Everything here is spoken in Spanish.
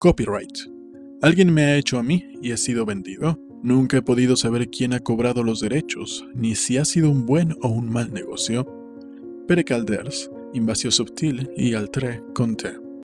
Copyright. Alguien me ha hecho a mí y he sido vendido. Nunca he podido saber quién ha cobrado los derechos, ni si ha sido un buen o un mal negocio. Pere Calders, Invasio Subtil y Altre conté.